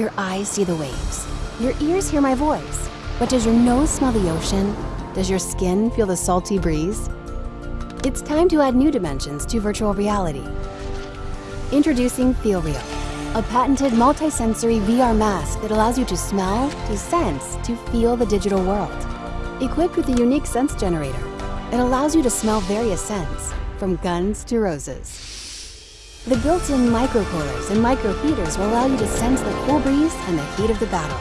Your eyes see the waves. Your ears hear my voice. But does your nose smell the ocean? Does your skin feel the salty breeze? It's time to add new dimensions to virtual reality. Introducing FeelReal, a patented multisensory VR mask that allows you to smell, to sense, to feel the digital world. Equipped with a unique sense generator, it allows you to smell various scents, from guns to roses. The built-in microcoolers and microheaters will allow you to sense the cool breeze and the heat of the battle.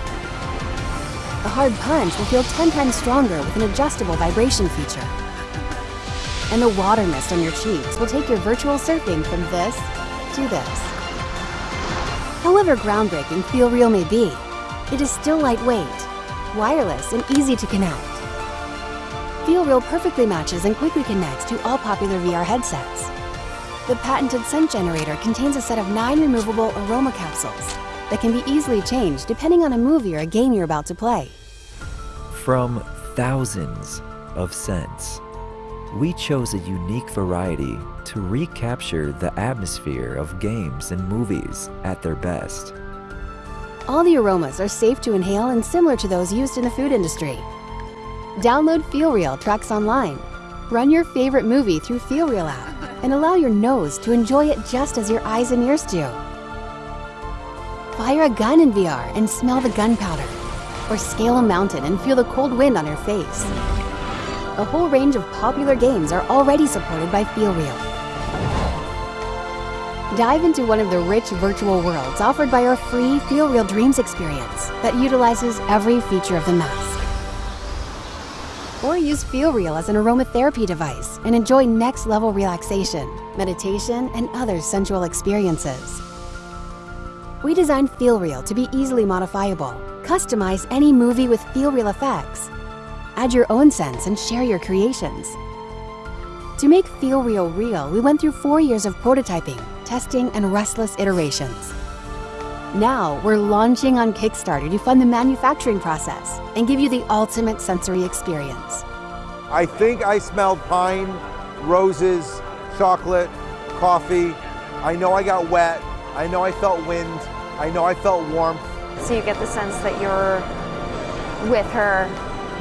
The hard punch will feel 10 times stronger with an adjustable vibration feature. And the water mist on your cheeks will take your virtual surfing from this to this. However groundbreaking FeelReal may be, it is still lightweight, wireless, and easy to connect. FeelReal perfectly matches and quickly connects to all popular VR headsets. The patented scent generator contains a set of nine removable aroma capsules that can be easily changed depending on a movie or a game you're about to play. From thousands of scents, we chose a unique variety to recapture the atmosphere of games and movies at their best. All the aromas are safe to inhale and similar to those used in the food industry. Download FeelReal Tracks online. Run your favorite movie through FeelReal app and allow your nose to enjoy it just as your eyes and ears do. Fire a gun in VR and smell the gunpowder. Or scale a mountain and feel the cold wind on your face. A whole range of popular games are already supported by FeelReal. Dive into one of the rich virtual worlds offered by our free FeelReal Dreams experience that utilizes every feature of the mask. Or use FeelReal as an aromatherapy device and enjoy next level relaxation, meditation, and other sensual experiences. We designed FeelReal to be easily modifiable. Customize any movie with FeelReal effects. Add your own scents and share your creations. To make FeelReal real, we went through four years of prototyping, testing, and restless iterations. Now, we're launching on Kickstarter to fund the manufacturing process and give you the ultimate sensory experience. I think I smelled pine, roses, chocolate, coffee. I know I got wet. I know I felt wind. I know I felt warmth. So you get the sense that you're with her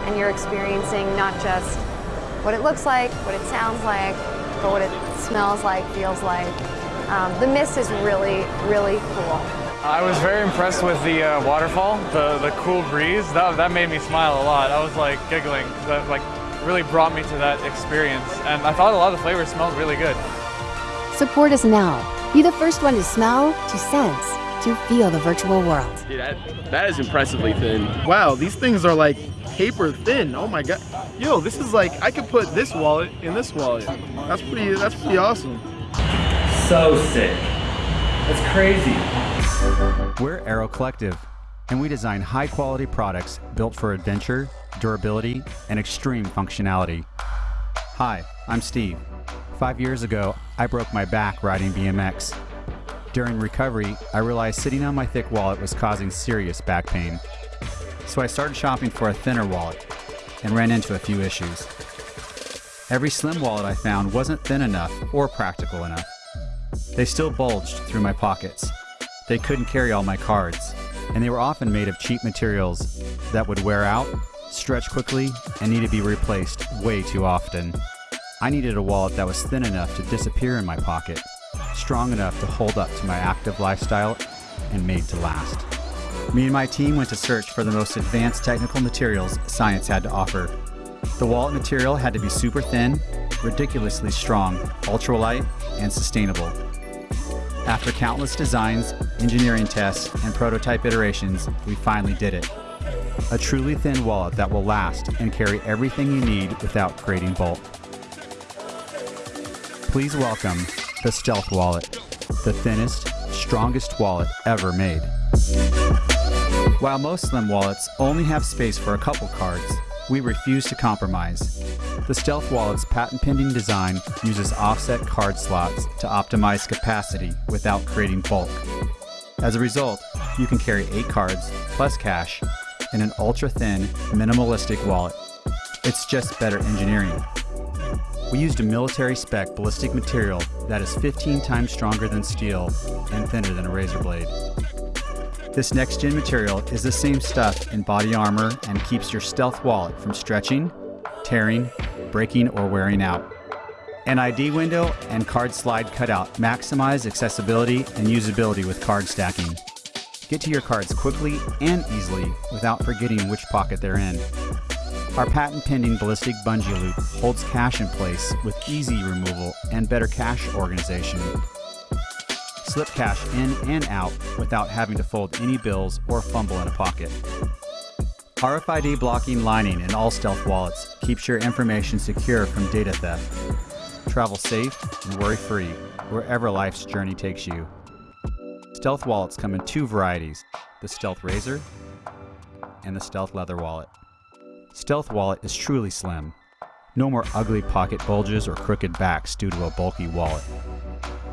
and you're experiencing not just what it looks like, what it sounds like, but what it smells like, feels like. Um, the mist is really, really cool. I was very impressed with the uh, waterfall, the, the cool breeze. That, that made me smile a lot. I was like giggling. That like really brought me to that experience. And I thought a lot of the flavors smelled really good. Support us now. Be the first one to smell, to sense, to feel the virtual world. Dude, that, that is impressively thin. Wow, these things are like paper thin. Oh my god. Yo, this is like I could put this wallet in this wallet. That's pretty that's pretty awesome. So sick. That's crazy. We're Aero Collective, and we design high quality products built for adventure, durability, and extreme functionality. Hi, I'm Steve. Five years ago, I broke my back riding BMX. During recovery, I realized sitting on my thick wallet was causing serious back pain. So I started shopping for a thinner wallet and ran into a few issues. Every slim wallet I found wasn't thin enough or practical enough. They still bulged through my pockets. They couldn't carry all my cards, and they were often made of cheap materials that would wear out, stretch quickly, and need to be replaced way too often. I needed a wallet that was thin enough to disappear in my pocket, strong enough to hold up to my active lifestyle, and made to last. Me and my team went to search for the most advanced technical materials science had to offer. The wallet material had to be super thin, ridiculously strong, ultralight, and sustainable. After countless designs, engineering tests, and prototype iterations, we finally did it. A truly thin wallet that will last and carry everything you need without creating bulk. Please welcome the Stealth Wallet, the thinnest, strongest wallet ever made. While most slim wallets only have space for a couple cards, we refuse to compromise. The Stealth Wallet's patent-pending design uses offset card slots to optimize capacity without creating bulk. As a result, you can carry 8 cards plus cash in an ultra-thin, minimalistic wallet. It's just better engineering. We used a military-spec ballistic material that is 15 times stronger than steel and thinner than a razor blade. This next gen material is the same stuff in body armor and keeps your stealth wallet from stretching, tearing, breaking, or wearing out. An ID window and card slide cutout maximize accessibility and usability with card stacking. Get to your cards quickly and easily without forgetting which pocket they're in. Our patent pending ballistic bungee loop holds cash in place with easy removal and better cash organization. Slip cash in and out without having to fold any bills or fumble in a pocket. RFID blocking lining in all stealth wallets keeps your information secure from data theft. Travel safe and worry free wherever life's journey takes you. Stealth wallets come in two varieties the Stealth Razor and the Stealth Leather Wallet. Stealth Wallet is truly slim. No more ugly pocket bulges or crooked backs due to a bulky wallet.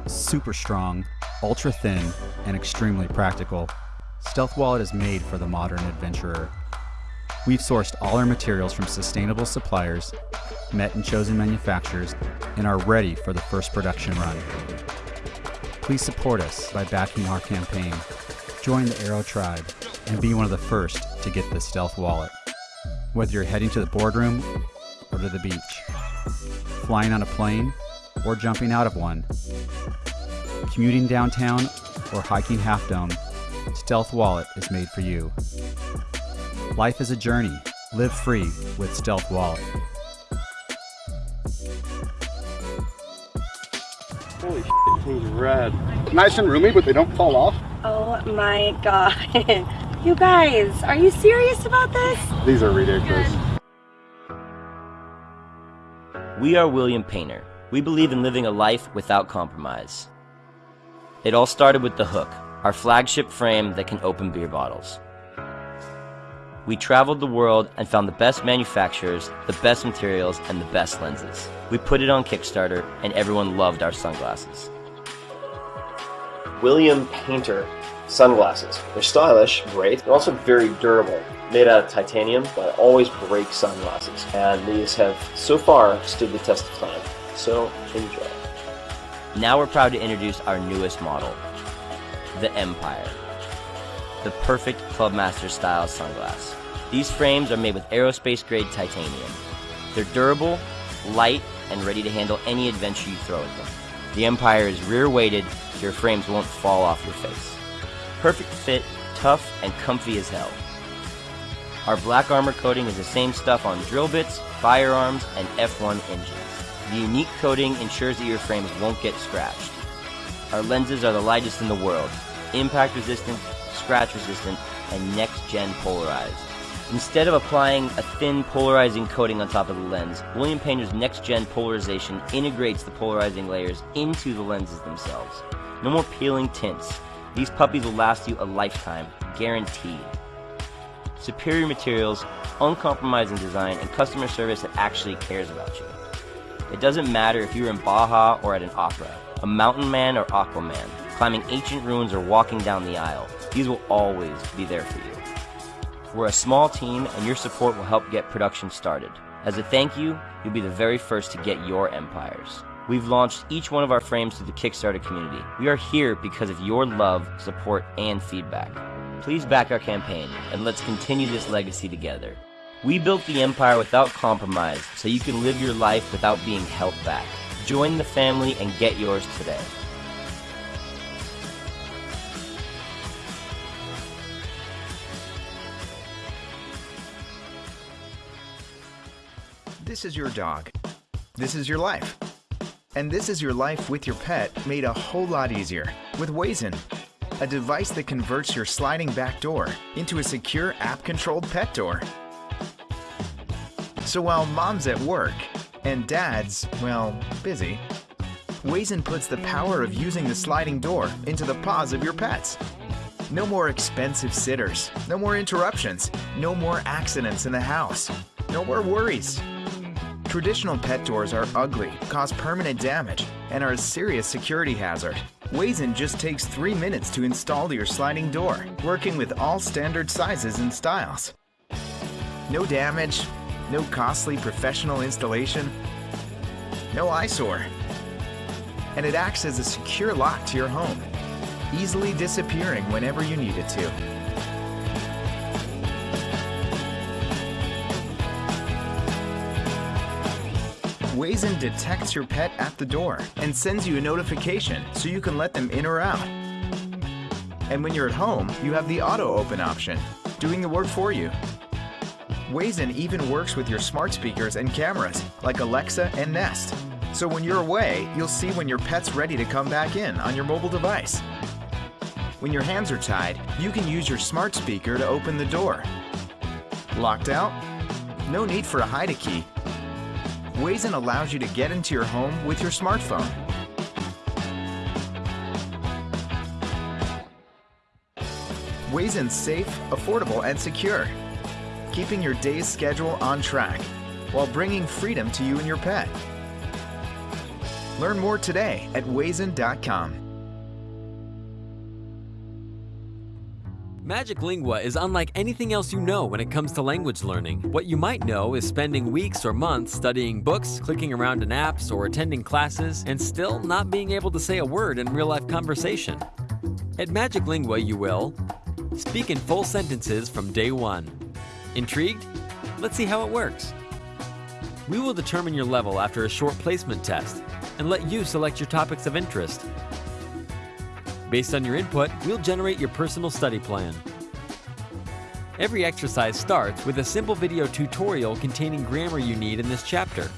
Super strong, ultra thin, and extremely practical, Stealth Wallet is made for the modern adventurer. We've sourced all our materials from sustainable suppliers, met and chosen manufacturers, and are ready for the first production run. Please support us by backing our campaign. Join the Aero Tribe and be one of the first to get the Stealth Wallet. Whether you're heading to the boardroom or to the beach, flying on a plane or jumping out of one, commuting downtown or hiking Half Dome, Stealth Wallet is made for you. Life is a journey. Live free with Stealth Wallet. Holy shit, things rad. Nice and roomy, but they don't fall off. Oh my god. you guys, are you serious about this? These are ridiculous. We are William Painter. We believe in living a life without compromise. It all started with the Hook, our flagship frame that can open beer bottles. We traveled the world and found the best manufacturers, the best materials, and the best lenses. We put it on Kickstarter, and everyone loved our sunglasses. William Painter sunglasses. They're stylish, great. They're also very durable. Made out of titanium, but I always break sunglasses. And these have so far stood the test of time. So enjoy. Now we're proud to introduce our newest model, the Empire. The perfect Clubmaster style sunglass. These frames are made with aerospace grade titanium. They're durable, light, and ready to handle any adventure you throw at them. The Empire is rear weighted so your frames won't fall off your face. Perfect fit, tough, and comfy as hell. Our black armor coating is the same stuff on drill bits, firearms, and F1 engines. The unique coating ensures that your frames won't get scratched. Our lenses are the lightest in the world, impact resistant, scratch resistant, and next gen polarized. Instead of applying a thin polarizing coating on top of the lens, William Painter's next gen polarization integrates the polarizing layers into the lenses themselves. No more peeling tints. These puppies will last you a lifetime, guaranteed. Superior materials, uncompromising design, and customer service that actually cares about you. It doesn't matter if you're in Baja or at an opera, a mountain man or Aquaman, climbing ancient ruins or walking down the aisle, these will always be there for you. We're a small team and your support will help get production started. As a thank you, you'll be the very first to get your empires. We've launched each one of our frames to the Kickstarter community. We are here because of your love, support, and feedback. Please back our campaign and let's continue this legacy together. We built the empire without compromise so you can live your life without being held back. Join the family and get yours today. This is your dog. This is your life. And this is your life with your pet made a whole lot easier with Wayzn, a device that converts your sliding back door into a secure app-controlled pet door. So while mom's at work and dad's, well, busy, Wayzn puts the power of using the sliding door into the paws of your pets. No more expensive sitters, no more interruptions, no more accidents in the house, no more worries. Traditional pet doors are ugly, cause permanent damage, and are a serious security hazard. Wayzn just takes three minutes to install your sliding door, working with all standard sizes and styles. No damage, no costly professional installation, no eyesore. And it acts as a secure lock to your home. easily disappearing whenever you need it to. Wayzn detects your pet at the door and sends you a notification so you can let them in or out. And when you're at home, you have the auto open option, doing the work for you. Wazen even works with your smart speakers and cameras like Alexa and Nest. So when you're away, you'll see when your pet's ready to come back in on your mobile device. When your hands are tied, you can use your smart speaker to open the door. Locked out? No need for a hide a key. Wayzn allows you to get into your home with your smartphone. Wayzn's safe, affordable, and secure, keeping your day's schedule on track while bringing freedom to you and your pet. Learn more today at Wayzn.com. Magic Lingua is unlike anything else you know when it comes to language learning. What you might know is spending weeks or months studying books, clicking around in apps, or attending classes, and still not being able to say a word in real life conversation. At Magic Lingua, you will speak in full sentences from day one. Intrigued? Let's see how it works. We will determine your level after a short placement test and let you select your topics of interest. Based on your input, we'll generate your personal study plan. Every exercise starts with a simple video tutorial containing grammar you need in this chapter.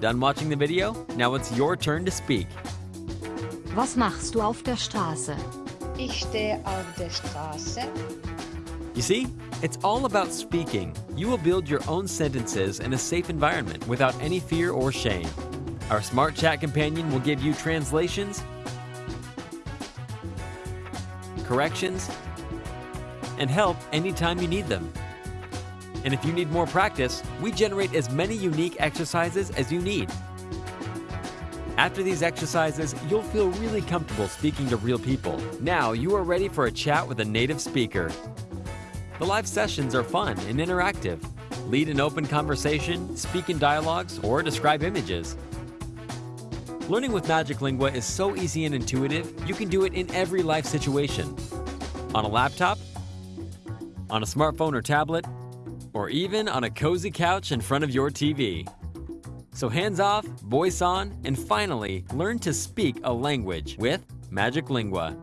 Done watching the video? Now it's your turn to speak. Was machst du auf der Straße? Ich stehe auf der Straße. You see, it's all about speaking. You will build your own sentences in a safe environment without any fear or shame. Our smart chat companion will give you translations, corrections, and help anytime you need them. And if you need more practice, we generate as many unique exercises as you need. After these exercises, you'll feel really comfortable speaking to real people. Now you are ready for a chat with a native speaker. The live sessions are fun and interactive. Lead an open conversation, speak in dialogues, or describe images. Learning with Magic Lingua is so easy and intuitive, you can do it in every life situation. On a laptop, on a smartphone or tablet, or even on a cozy couch in front of your TV. So hands off, voice on, and finally, learn to speak a language with Magic Lingua.